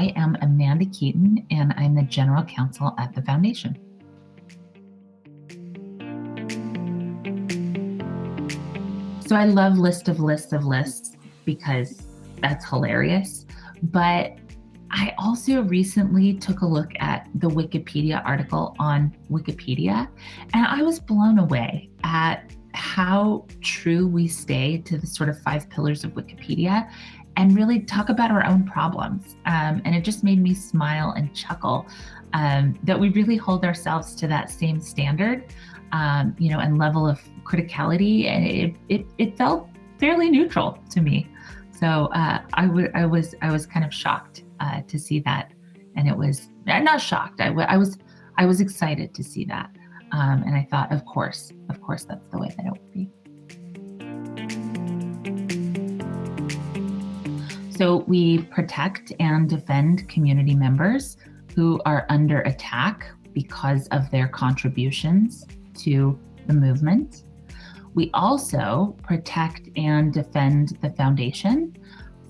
I am Amanda Keton, and I'm the General Counsel at the Foundation. So I love list of lists of lists because that's hilarious. But I also recently took a look at the Wikipedia article on Wikipedia, and I was blown away at how true we stay to the sort of five pillars of Wikipedia and really talk about our own problems. Um, and it just made me smile and chuckle um, that we really hold ourselves to that same standard, um, you know, and level of criticality. And it, it, it felt fairly neutral to me. So uh, I, I was I was kind of shocked uh, to see that, and it was not shocked. I, I was I was excited to see that, um, and I thought, of course, of course, that's the way that it would be. So we protect and defend community members who are under attack because of their contributions to the movement. We also protect and defend the foundation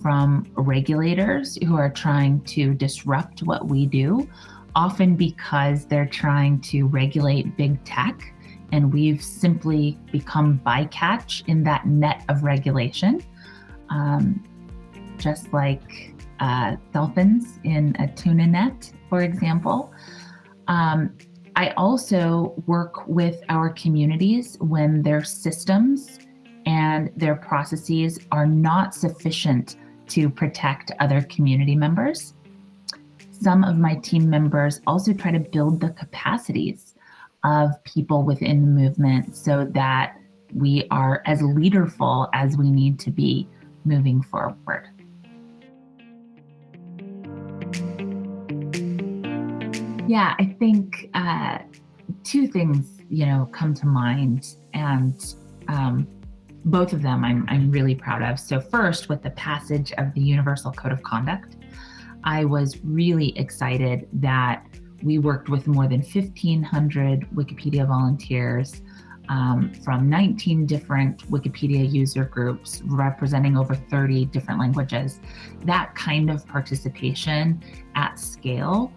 from regulators who are trying to disrupt what we do, often because they're trying to regulate big tech and we've simply become bycatch in that net of regulation. Um, just like uh, dolphins in a tuna net, for example. Um, I also work with our communities when their systems and their processes are not sufficient to protect other community members. Some of my team members also try to build the capacities of people within the movement so that we are as leaderful as we need to be moving forward. Yeah, I think uh, two things, you know, come to mind, and um, both of them I'm, I'm really proud of. So first, with the passage of the Universal Code of Conduct, I was really excited that we worked with more than 1,500 Wikipedia volunteers um, from 19 different Wikipedia user groups representing over 30 different languages. That kind of participation at scale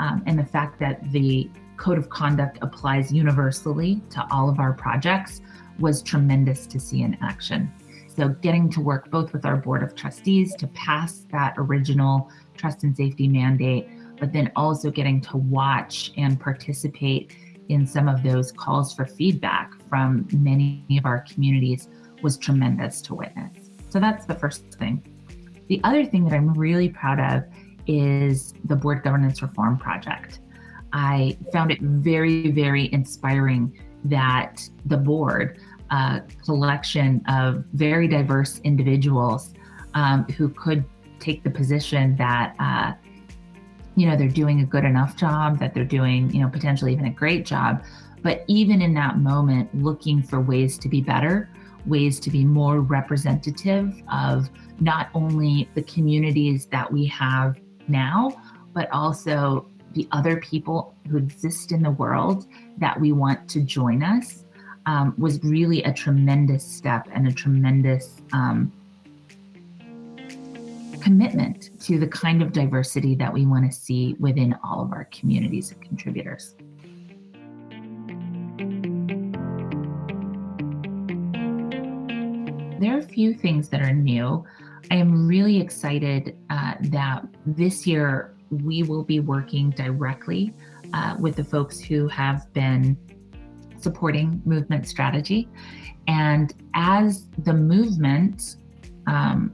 um, and the fact that the code of conduct applies universally to all of our projects was tremendous to see in action. So getting to work both with our board of trustees to pass that original trust and safety mandate, but then also getting to watch and participate in some of those calls for feedback from many of our communities was tremendous to witness. So that's the first thing. The other thing that I'm really proud of is the Board Governance Reform Project. I found it very, very inspiring that the board, a collection of very diverse individuals um, who could take the position that, uh, you know, they're doing a good enough job, that they're doing, you know, potentially even a great job. But even in that moment, looking for ways to be better, ways to be more representative of not only the communities that we have now, but also the other people who exist in the world that we want to join us um, was really a tremendous step and a tremendous um, commitment to the kind of diversity that we want to see within all of our communities of contributors. There are a few things that are new. I am really excited uh, that this year we will be working directly uh, with the folks who have been supporting movement strategy. And as the movement um,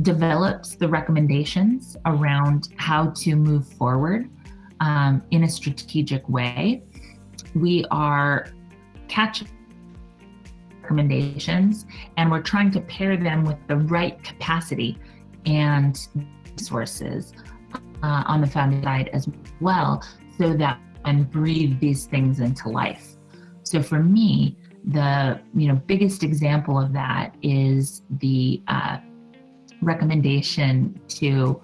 develops the recommendations around how to move forward um, in a strategic way, we are catching recommendations and we're trying to pair them with the right capacity and resources uh, on the founding side as well so that and breathe these things into life. So for me, the you know biggest example of that is the uh, recommendation to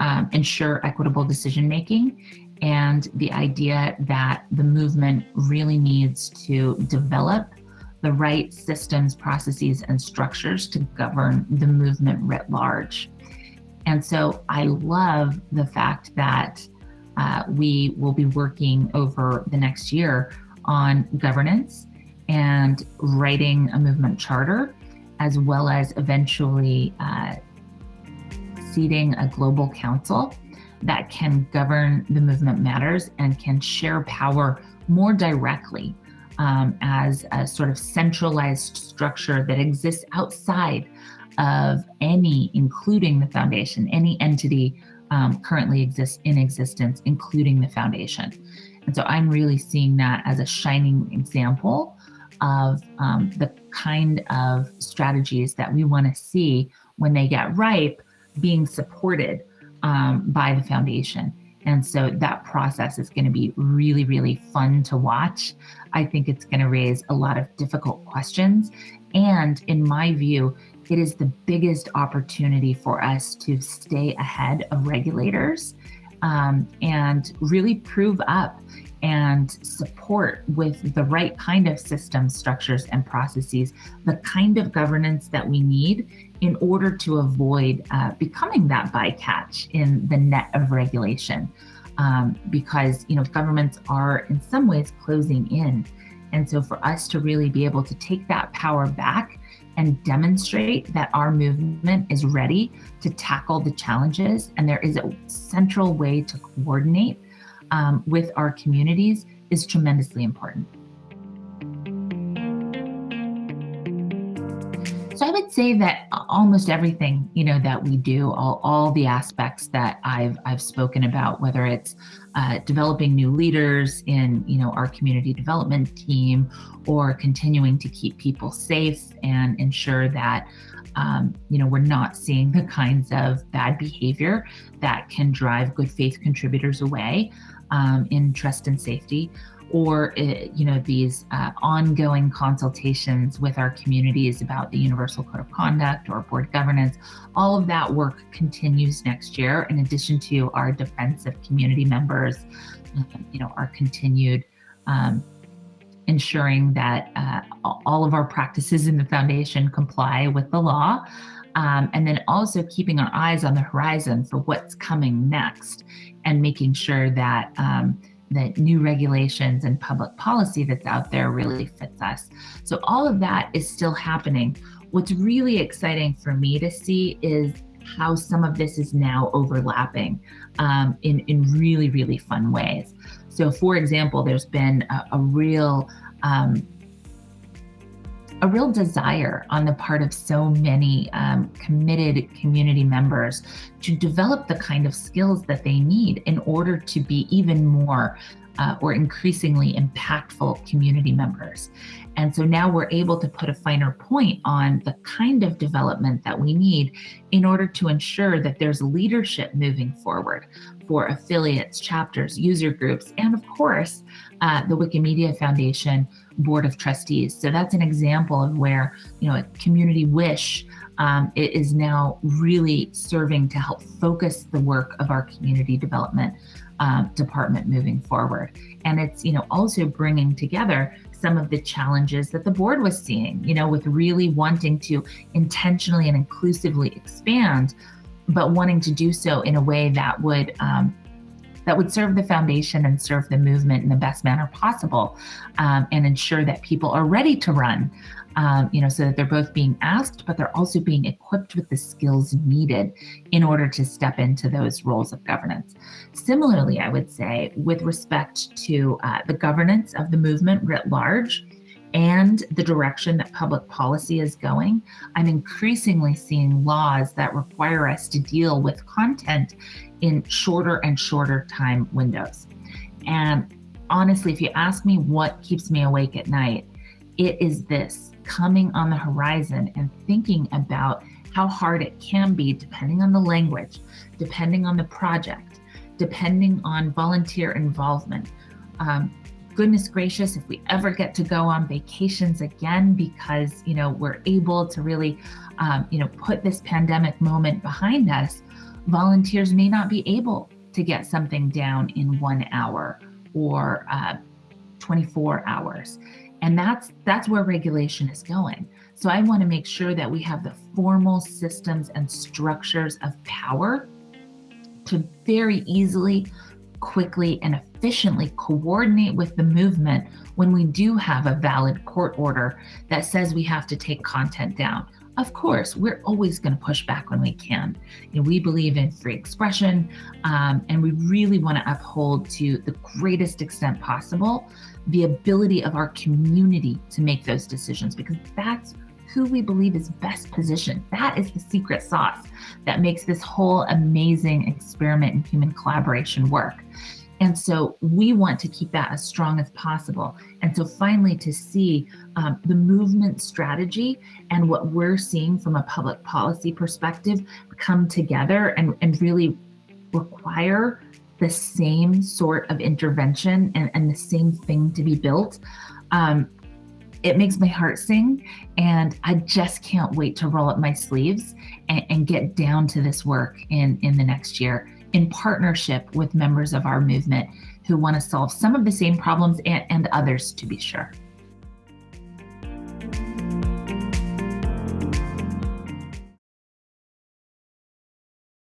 um, ensure equitable decision making and the idea that the movement really needs to develop the right systems, processes, and structures to govern the movement writ large. And so I love the fact that uh, we will be working over the next year on governance and writing a movement charter, as well as eventually uh, seating a global council that can govern the movement matters and can share power more directly um, as a sort of centralized structure that exists outside of any, including the foundation, any entity um, currently exists in existence, including the foundation. And so I'm really seeing that as a shining example of um, the kind of strategies that we want to see when they get ripe being supported um, by the foundation. And so that process is going to be really, really fun to watch. I think it's going to raise a lot of difficult questions. And in my view, it is the biggest opportunity for us to stay ahead of regulators um, and really prove up and support with the right kind of systems, structures, and processes, the kind of governance that we need in order to avoid uh, becoming that bycatch in the net of regulation. Um, because you know governments are in some ways closing in. And so for us to really be able to take that power back and demonstrate that our movement is ready to tackle the challenges and there is a central way to coordinate um, with our communities is tremendously important. So I would say that almost everything, you know, that we do, all, all the aspects that I've I've spoken about, whether it's uh, developing new leaders in, you know, our community development team, or continuing to keep people safe and ensure that, um, you know, we're not seeing the kinds of bad behavior that can drive good faith contributors away um, in trust and safety or uh, you know these uh, ongoing consultations with our communities about the universal code of conduct or board governance all of that work continues next year in addition to our defensive community members you know our continued um, ensuring that uh, all of our practices in the foundation comply with the law um, and then also keeping our eyes on the horizon for what's coming next and making sure that um, that new regulations and public policy that's out there really fits us. So all of that is still happening. What's really exciting for me to see is how some of this is now overlapping um, in, in really, really fun ways. So for example, there's been a, a real um, a real desire on the part of so many um, committed community members to develop the kind of skills that they need in order to be even more uh, or increasingly impactful community members. And so now we're able to put a finer point on the kind of development that we need in order to ensure that there's leadership moving forward for affiliates, chapters, user groups, and of course, uh, the Wikimedia Foundation Board of Trustees. So that's an example of where, you know, a community wish um, it is now really serving to help focus the work of our community development um, department moving forward. And it's, you know, also bringing together some of the challenges that the board was seeing, you know, with really wanting to intentionally and inclusively expand, but wanting to do so in a way that would um, that would serve the foundation and serve the movement in the best manner possible um, and ensure that people are ready to run um, you know, so that they're both being asked, but they're also being equipped with the skills needed in order to step into those roles of governance. Similarly, I would say with respect to uh, the governance of the movement writ large, and the direction that public policy is going, I'm increasingly seeing laws that require us to deal with content in shorter and shorter time windows. And honestly, if you ask me what keeps me awake at night, it is this coming on the horizon and thinking about how hard it can be depending on the language, depending on the project, depending on volunteer involvement. Um, goodness gracious, if we ever get to go on vacations again because, you know, we're able to really, um, you know, put this pandemic moment behind us, volunteers may not be able to get something down in one hour or uh, 24 hours. And that's that's where regulation is going. So I want to make sure that we have the formal systems and structures of power to very easily, quickly, and efficiently coordinate with the movement when we do have a valid court order that says we have to take content down. Of course, we're always going to push back when we can. You know, we believe in free expression, um, and we really want to uphold to the greatest extent possible the ability of our community to make those decisions because that's who we believe is best positioned. That is the secret sauce that makes this whole amazing experiment in human collaboration work. And so we want to keep that as strong as possible. And so finally to see um, the movement strategy and what we're seeing from a public policy perspective come together and, and really require the same sort of intervention and, and the same thing to be built. Um, it makes my heart sing and I just can't wait to roll up my sleeves and, and get down to this work in, in the next year in partnership with members of our movement who want to solve some of the same problems and, and others to be sure.